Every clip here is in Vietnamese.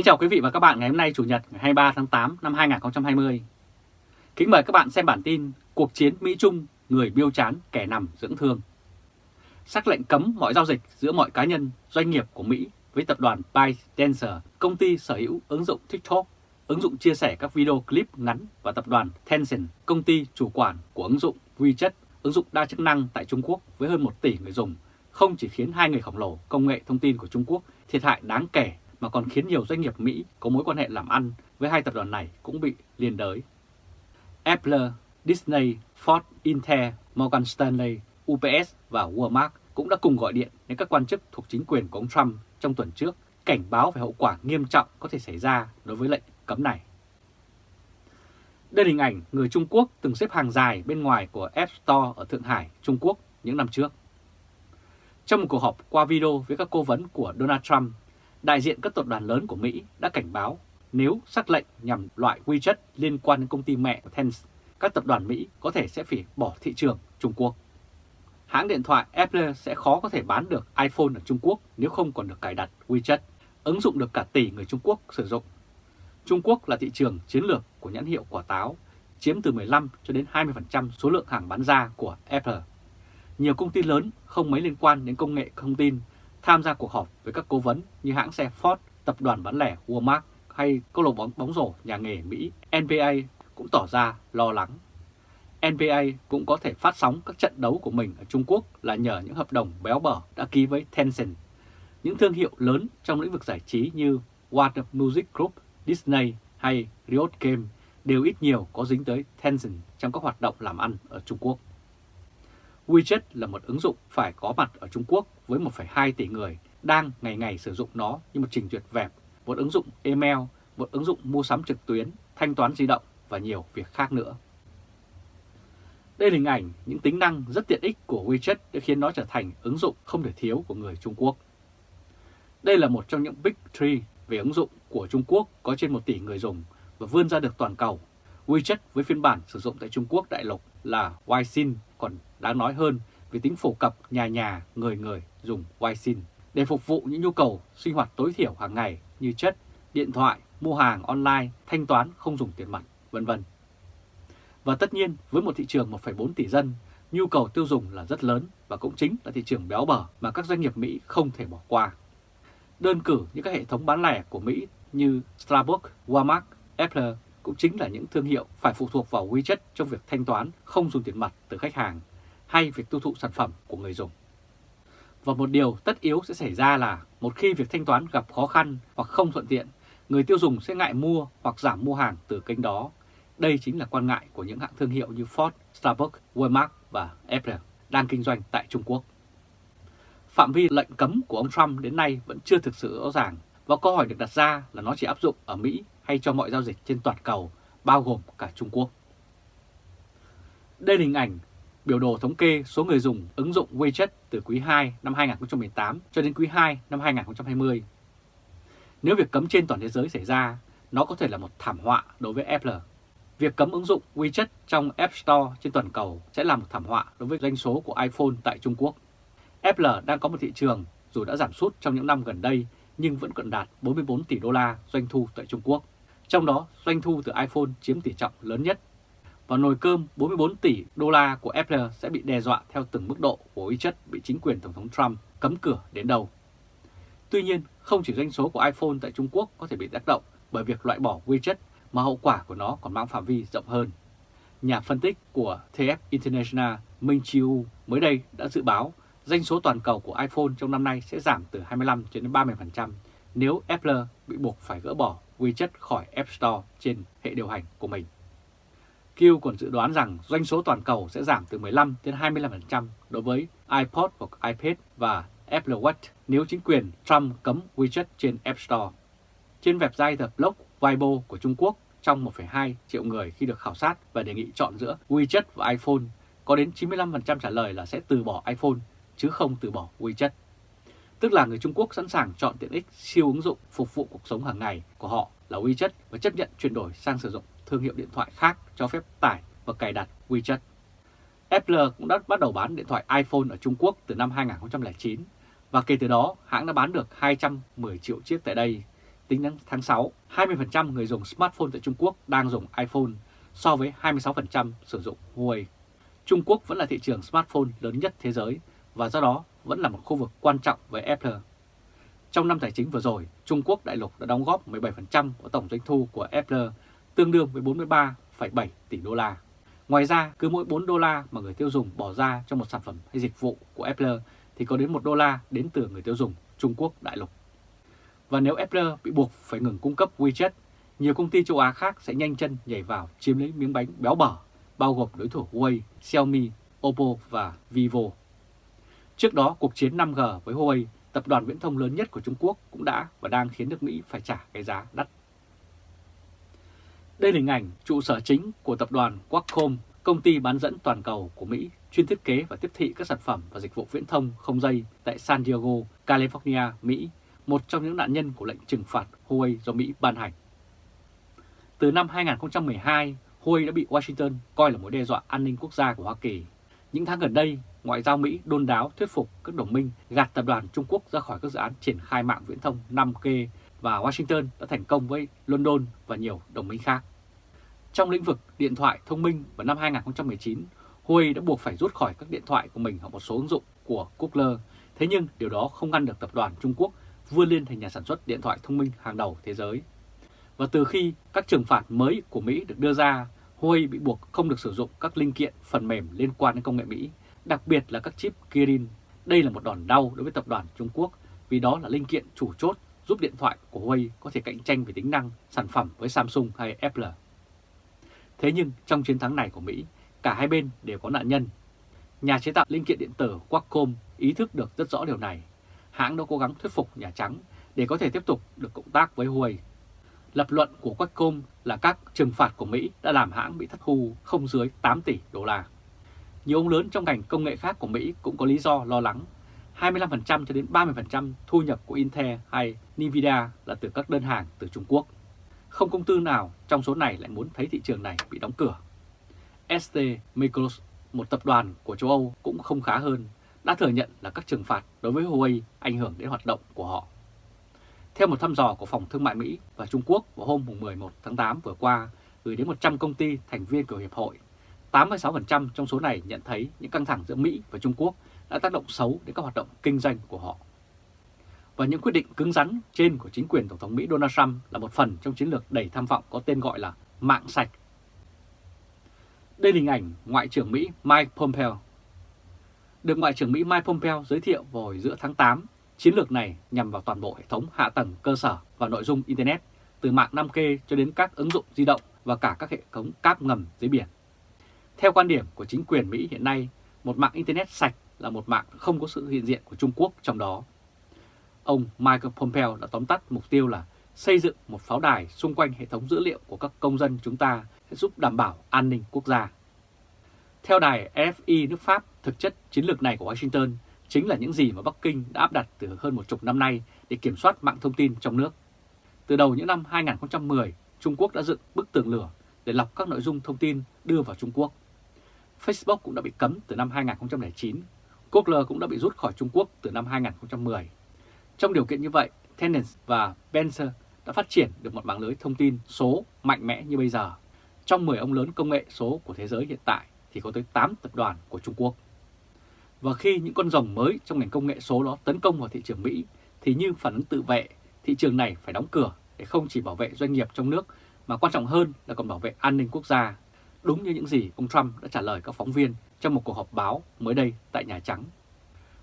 Kính chào quý vị và các bạn ngày hôm nay Chủ nhật ngày 23 tháng 8 năm 2020. Kính mời các bạn xem bản tin Cuộc chiến Mỹ-Trung, người biêu chán kẻ nằm dưỡng thương. Sắc lệnh cấm mọi giao dịch giữa mọi cá nhân, doanh nghiệp của Mỹ với tập đoàn ByteDance, công ty sở hữu ứng dụng TikTok, ứng dụng chia sẻ các video clip ngắn và tập đoàn Tencent, công ty chủ quản của ứng dụng WeChat, ứng dụng đa chức năng tại Trung Quốc với hơn 1 tỷ người dùng, không chỉ khiến hai người khổng lồ công nghệ thông tin của Trung Quốc thiệt hại đáng kể mà còn khiến nhiều doanh nghiệp Mỹ có mối quan hệ làm ăn với hai tập đoàn này cũng bị liên đới. Apple, Disney, Ford, Intel, Morgan Stanley, UPS và Walmart cũng đã cùng gọi điện đến các quan chức thuộc chính quyền của ông Trump trong tuần trước cảnh báo về hậu quả nghiêm trọng có thể xảy ra đối với lệnh cấm này. Đây là hình ảnh người Trung Quốc từng xếp hàng dài bên ngoài của App Store ở Thượng Hải, Trung Quốc những năm trước. Trong một cuộc họp qua video với các cố vấn của Donald Trump, đại diện các tập đoàn lớn của Mỹ đã cảnh báo nếu sắc lệnh nhằm loại WeChat liên quan đến công ty mẹ của Tencent, các tập đoàn Mỹ có thể sẽ phải bỏ thị trường Trung Quốc. Hãng điện thoại Apple sẽ khó có thể bán được iPhone ở Trung Quốc nếu không còn được cài đặt WeChat, ứng dụng được cả tỷ người Trung Quốc sử dụng. Trung Quốc là thị trường chiến lược của nhãn hiệu quả táo, chiếm từ 15 cho đến 20% số lượng hàng bán ra của Apple. Nhiều công ty lớn không mấy liên quan đến công nghệ thông tin tham gia cuộc họp với các cố vấn như hãng xe Ford, tập đoàn bán lẻ Walmart hay câu lạc bóng bóng rổ nhà nghề Mỹ NBA cũng tỏ ra lo lắng. NBA cũng có thể phát sóng các trận đấu của mình ở Trung Quốc là nhờ những hợp đồng béo bở đã ký với Tencent. Những thương hiệu lớn trong lĩnh vực giải trí như Warner Music Group, Disney hay Riot Game đều ít nhiều có dính tới Tencent trong các hoạt động làm ăn ở Trung Quốc. WeChat là một ứng dụng phải có mặt ở Trung Quốc với 1,2 tỷ người đang ngày ngày sử dụng nó như một trình duyệt vẹp, một ứng dụng email, một ứng dụng mua sắm trực tuyến, thanh toán di động và nhiều việc khác nữa. Đây là hình ảnh những tính năng rất tiện ích của WeChat đã khiến nó trở thành ứng dụng không thể thiếu của người Trung Quốc. Đây là một trong những Big Three về ứng dụng của Trung Quốc có trên 1 tỷ người dùng và vươn ra được toàn cầu. WeChat với phiên bản sử dụng tại Trung Quốc đại lục là Weixin còn đáng nói hơn vì tính phổ cập nhà nhà người người dùng Weixin để phục vụ những nhu cầu sinh hoạt tối thiểu hàng ngày như chất, điện thoại, mua hàng online, thanh toán không dùng tiền mặt, vân vân. Và tất nhiên với một thị trường 1,4 tỷ dân, nhu cầu tiêu dùng là rất lớn và cũng chính là thị trường béo bở mà các doanh nghiệp Mỹ không thể bỏ qua. Đơn cử như các hệ thống bán lẻ của Mỹ như Starbucks, Walmart, Apple cũng chính là những thương hiệu phải phụ thuộc vào WeChat trong việc thanh toán không dùng tiền mặt từ khách hàng hay việc tiêu thụ sản phẩm của người dùng. Và một điều tất yếu sẽ xảy ra là một khi việc thanh toán gặp khó khăn hoặc không thuận tiện, người tiêu dùng sẽ ngại mua hoặc giảm mua hàng từ kênh đó. Đây chính là quan ngại của những hãng thương hiệu như Ford, Starbucks, Walmart và Apple đang kinh doanh tại Trung Quốc. Phạm vi lệnh cấm của ông Trump đến nay vẫn chưa thực sự rõ ràng và câu hỏi được đặt ra là nó chỉ áp dụng ở Mỹ hay cho mọi giao dịch trên toàn cầu, bao gồm cả Trung Quốc. Đây là hình ảnh biểu đồ thống kê số người dùng ứng dụng WeChat từ quý 2 năm 2018 cho đến quý 2 năm 2020. Nếu việc cấm trên toàn thế giới xảy ra, nó có thể là một thảm họa đối với Apple. Việc cấm ứng dụng WeChat trong App Store trên toàn cầu sẽ là một thảm họa đối với doanh số của iPhone tại Trung Quốc. Apple đang có một thị trường dù đã giảm sút trong những năm gần đây nhưng vẫn còn đạt 44 tỷ đô la doanh thu tại Trung Quốc. Trong đó, doanh thu từ iPhone chiếm tỷ trọng lớn nhất và nồi cơm 44 tỷ đô la của Apple sẽ bị đe dọa theo từng mức độ của ý chất bị chính quyền Tổng thống Trump cấm cửa đến đâu. Tuy nhiên, không chỉ doanh số của iPhone tại Trung Quốc có thể bị tác động bởi việc loại bỏ widget mà hậu quả của nó còn mang phạm vi rộng hơn. Nhà phân tích của TF International Minh Chiu mới đây đã dự báo doanh số toàn cầu của iPhone trong năm nay sẽ giảm từ 25 đến 30% nếu Apple bị buộc phải gỡ bỏ widget khỏi App Store trên hệ điều hành của mình. Q còn dự đoán rằng doanh số toàn cầu sẽ giảm từ 15 đến 25% đối với iPod hoặc iPad và Apple Watch nếu chính quyền Trump cấm WeChat trên App Store. Trên website The Block Weibo của Trung Quốc, trong 1,2 triệu người khi được khảo sát và đề nghị chọn giữa WeChat và iPhone, có đến 95% trả lời là sẽ từ bỏ iPhone chứ không từ bỏ WeChat. Tức là người Trung Quốc sẵn sàng chọn tiện ích siêu ứng dụng phục vụ cuộc sống hàng ngày của họ là WeChat và chấp nhận chuyển đổi sang sử dụng thương hiệu điện thoại khác cho phép tải và cài đặt WeChat. Apple cũng đã bắt đầu bán điện thoại iPhone ở Trung Quốc từ năm 2009 và kể từ đó hãng đã bán được 210 triệu chiếc tại đây. tính đến tháng 6, 20% người dùng smartphone tại Trung Quốc đang dùng iPhone so với 26% sử dụng Huawei. Trung Quốc vẫn là thị trường smartphone lớn nhất thế giới và do đó vẫn là một khu vực quan trọng với Apple. Trong năm tài chính vừa rồi, Trung Quốc đại lục đã đóng góp 17% của tổng doanh thu của Apple, tương đương với 43,7 tỷ đô la. Ngoài ra, cứ mỗi 4 đô la mà người tiêu dùng bỏ ra cho một sản phẩm hay dịch vụ của Apple thì có đến 1 đô la đến từ người tiêu dùng Trung Quốc đại lục. Và nếu Apple bị buộc phải ngừng cung cấp WeChat, nhiều công ty châu Á khác sẽ nhanh chân nhảy vào chiếm lấy miếng bánh béo bở, bao gồm đối thủ Huawei, Xiaomi, Oppo và Vivo. Trước đó, cuộc chiến 5G với Huawei, tập đoàn viễn thông lớn nhất của Trung Quốc cũng đã và đang khiến nước Mỹ phải trả cái giá đắt. Đây là hình ảnh trụ sở chính của tập đoàn Qualcomm, công ty bán dẫn toàn cầu của Mỹ chuyên thiết kế và tiếp thị các sản phẩm và dịch vụ viễn thông không dây tại San Diego, California, Mỹ, một trong những nạn nhân của lệnh trừng phạt Huawei do Mỹ ban hành. Từ năm 2012, Huawei đã bị Washington coi là mối đe dọa an ninh quốc gia của Hoa Kỳ. Những tháng gần đây, Ngoại giao Mỹ đôn đáo thuyết phục các đồng minh gạt tập đoàn Trung Quốc ra khỏi các dự án triển khai mạng viễn thông 5G và Washington đã thành công với London và nhiều đồng minh khác. Trong lĩnh vực điện thoại thông minh vào năm 2019, Huawei đã buộc phải rút khỏi các điện thoại của mình ở một số ứng dụng của Google. Thế nhưng điều đó không ngăn được tập đoàn Trung Quốc vươn lên thành nhà sản xuất điện thoại thông minh hàng đầu thế giới. Và từ khi các trừng phạt mới của Mỹ được đưa ra, Huawei bị buộc không được sử dụng các linh kiện phần mềm liên quan đến công nghệ Mỹ, đặc biệt là các chip Kirin. Đây là một đòn đau đối với tập đoàn Trung Quốc vì đó là linh kiện chủ chốt giúp điện thoại của Huawei có thể cạnh tranh về tính năng sản phẩm với Samsung hay Apple. Thế nhưng trong chiến thắng này của Mỹ, cả hai bên đều có nạn nhân. Nhà chế tạo linh kiện điện tử Qualcomm ý thức được rất rõ điều này. Hãng đã cố gắng thuyết phục Nhà Trắng để có thể tiếp tục được cộng tác với Huawei. Lập luận của Qualcomm là các trừng phạt của Mỹ đã làm hãng bị thất thu không dưới 8 tỷ đô la. Nhiều ông lớn trong ngành công nghệ khác của Mỹ cũng có lý do lo lắng. 25% cho đến 30% thu nhập của Intel hay Nvidia là từ các đơn hàng từ Trung Quốc. Không công ty nào trong số này lại muốn thấy thị trường này bị đóng cửa. ST Micros, một tập đoàn của châu Âu cũng không khá hơn, đã thừa nhận là các trừng phạt đối với Huawei ảnh hưởng đến hoạt động của họ. Theo một thăm dò của Phòng Thương mại Mỹ và Trung Quốc vào hôm 11 tháng 8 vừa qua, gửi đến 100 công ty thành viên của Hiệp hội, 86% trong số này nhận thấy những căng thẳng giữa Mỹ và Trung Quốc đã tác động xấu đến các hoạt động kinh doanh của họ. Và những quyết định cứng rắn trên của chính quyền Tổng thống Mỹ Donald Trump là một phần trong chiến lược đầy tham vọng có tên gọi là mạng sạch. Đây là hình ảnh Ngoại trưởng Mỹ Mike Pompeo. Được Ngoại trưởng Mỹ Mike Pompeo giới thiệu vào hồi giữa tháng 8, chiến lược này nhằm vào toàn bộ hệ thống hạ tầng cơ sở và nội dung Internet, từ mạng 5G cho đến các ứng dụng di động và cả các hệ thống cáp ngầm dưới biển. Theo quan điểm của chính quyền Mỹ hiện nay, một mạng Internet sạch là một mạng không có sự hiện diện của Trung Quốc trong đó. Ông Michael Pompeo đã tóm tắt mục tiêu là xây dựng một pháo đài xung quanh hệ thống dữ liệu của các công dân chúng ta sẽ giúp đảm bảo an ninh quốc gia. Theo đài FI nước Pháp, thực chất chiến lược này của Washington chính là những gì mà Bắc Kinh đã áp đặt từ hơn một chục năm nay để kiểm soát mạng thông tin trong nước. Từ đầu những năm 2010, Trung Quốc đã dựng bức tường lửa để lọc các nội dung thông tin đưa vào Trung Quốc. Facebook cũng đã bị cấm từ năm 2009, Google cũng đã bị rút khỏi Trung Quốc từ năm 2010. Trong điều kiện như vậy, Tencent và Benzer đã phát triển được một mạng lưới thông tin số mạnh mẽ như bây giờ. Trong 10 ông lớn công nghệ số của thế giới hiện tại thì có tới 8 tập đoàn của Trung Quốc. Và khi những con rồng mới trong ngành công nghệ số đó tấn công vào thị trường Mỹ thì như phản ứng tự vệ, thị trường này phải đóng cửa để không chỉ bảo vệ doanh nghiệp trong nước mà quan trọng hơn là còn bảo vệ an ninh quốc gia. Đúng như những gì ông Trump đã trả lời các phóng viên trong một cuộc họp báo mới đây tại Nhà Trắng.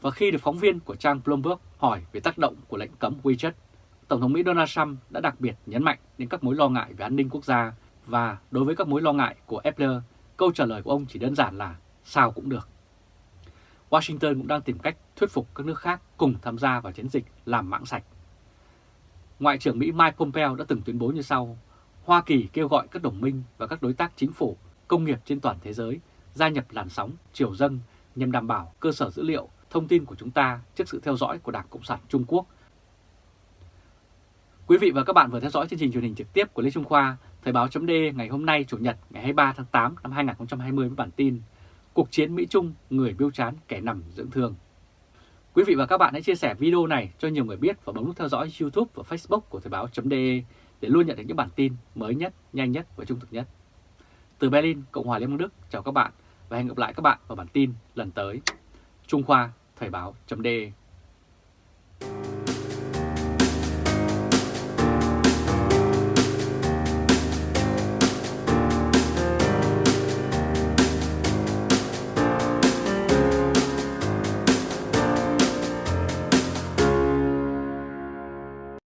Và khi được phóng viên của trang Bloomberg hỏi về tác động của lệnh cấm WeChat, Tổng thống Mỹ Donald Trump đã đặc biệt nhấn mạnh đến các mối lo ngại về an ninh quốc gia và đối với các mối lo ngại của Apple, câu trả lời của ông chỉ đơn giản là sao cũng được. Washington cũng đang tìm cách thuyết phục các nước khác cùng tham gia vào chiến dịch làm mạng sạch. Ngoại trưởng Mỹ Mike Pompeo đã từng tuyên bố như sau, Hoa Kỳ kêu gọi các đồng minh và các đối tác chính phủ, công nghiệp trên toàn thế giới gia nhập làn sóng triều dâng nhằm đảm bảo cơ sở dữ liệu, thông tin của chúng ta trước sự theo dõi của Đảng Cộng sản Trung Quốc. Quý vị và các bạn vừa theo dõi chương trình truyền hình trực tiếp của Lê Trung Khoa, Thời báo chấm ngày hôm nay Chủ nhật ngày 23 tháng 8 năm 2020 với bản tin Cuộc chiến Mỹ-Trung, người biêu chán kẻ nằm dưỡng thương. Quý vị và các bạn hãy chia sẻ video này cho nhiều người biết và bấm nút theo dõi YouTube và Facebook của Thời báo.de để luôn nhận được những bản tin mới nhất, nhanh nhất và trung thực nhất. Từ Berlin, Cộng hòa Liên bang Đức, chào các bạn và hẹn gặp lại các bạn vào bản tin lần tới. Trung Khoa, Thời báo.de